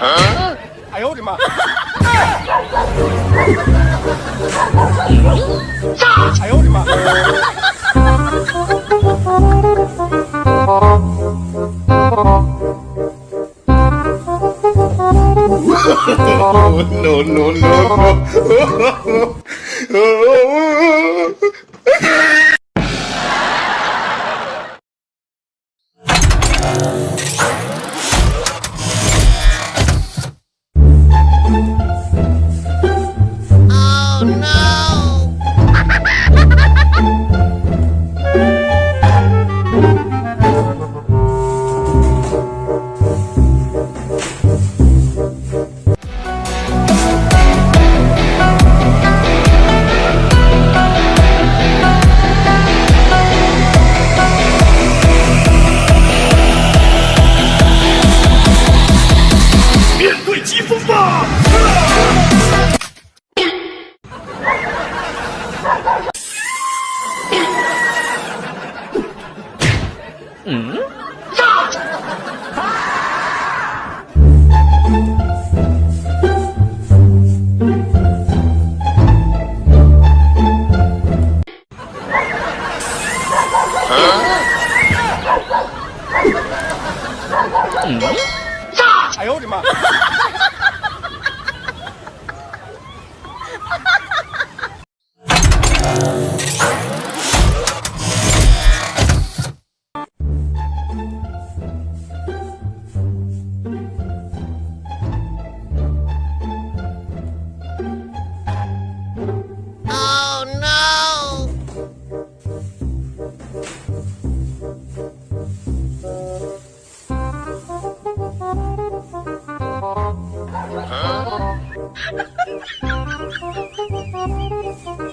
哎呦我的妈！哎呦我的妈！no, no, no, no. 疾风吧！哎呦我的妈！Oh, huh?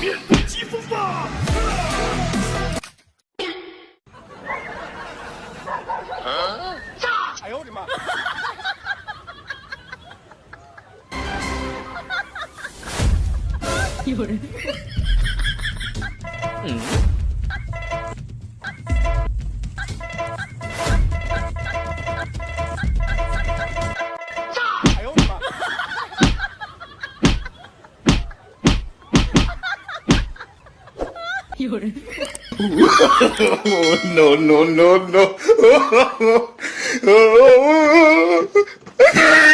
面对疾风吧！哎呦我的妈！有人。哎有人。no, no, no, no.